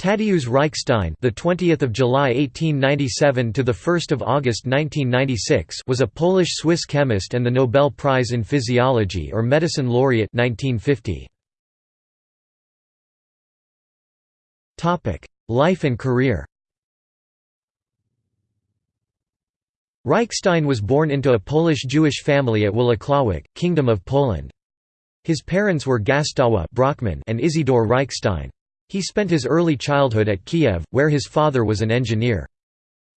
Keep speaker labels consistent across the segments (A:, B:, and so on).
A: Tadeusz Reichstein, the 20th of July 1897 to the 1st of August 1996, was a Polish-Swiss chemist and the Nobel Prize in Physiology or Medicine laureate 1950. Topic: Life and career. Reichstein was born into a Polish-Jewish family at Włocławek, Kingdom of Poland. His parents were Gustawa Brockmann and Isidor Reichstein. He spent his early childhood at Kiev, where his father was an engineer.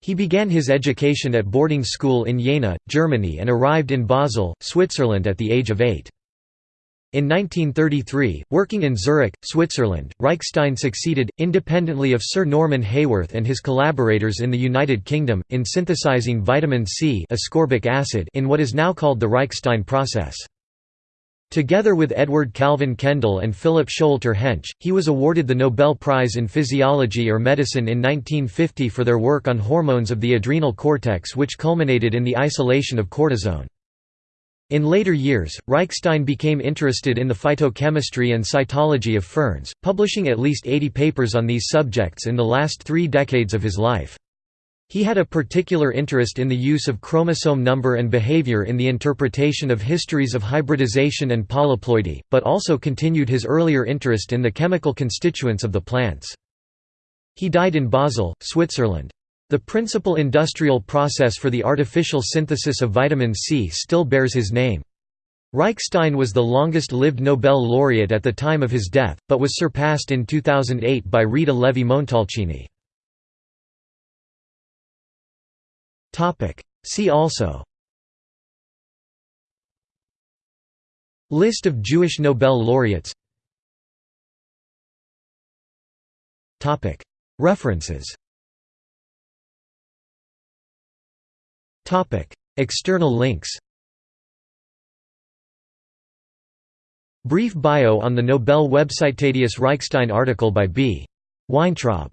A: He began his education at boarding school in Jena, Germany and arrived in Basel, Switzerland at the age of eight. In 1933, working in Zurich, Switzerland, Reichstein succeeded, independently of Sir Norman Haworth and his collaborators in the United Kingdom, in synthesizing vitamin C ascorbic acid in what is now called the Reichstein process. Together with Edward Calvin Kendall and Philip Showalter Hench, he was awarded the Nobel Prize in Physiology or Medicine in 1950 for their work on hormones of the adrenal cortex which culminated in the isolation of cortisone. In later years, Reichstein became interested in the phytochemistry and cytology of ferns, publishing at least 80 papers on these subjects in the last three decades of his life. He had a particular interest in the use of chromosome number and behavior in the interpretation of histories of hybridization and polyploidy, but also continued his earlier interest in the chemical constituents of the plants. He died in Basel, Switzerland. The principal industrial process for the artificial synthesis of vitamin C still bears his name. Reichstein was the longest-lived Nobel laureate at the time of his death, but was surpassed in 2008 by Rita Levi-Montalcini. See also. List of Jewish Nobel laureates. References. External links. Brief bio on the Nobel website Tadeusz Reichstein article by B. Weintraub